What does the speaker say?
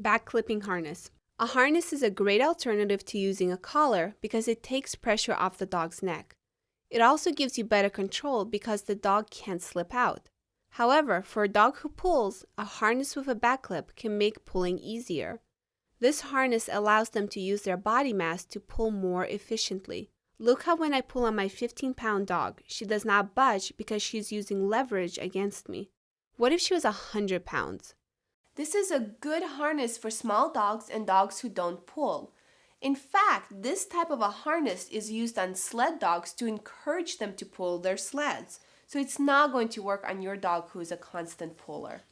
Back clipping harness. A harness is a great alternative to using a collar because it takes pressure off the dog's neck. It also gives you better control because the dog can't slip out. However, for a dog who pulls, a harness with a back clip can make pulling easier. This harness allows them to use their body mass to pull more efficiently. Look how when I pull on my 15 pound dog, she does not budge because she's using leverage against me. What if she was 100 pounds? This is a good harness for small dogs and dogs who don't pull. In fact, this type of a harness is used on sled dogs to encourage them to pull their sleds. So it's not going to work on your dog who is a constant puller.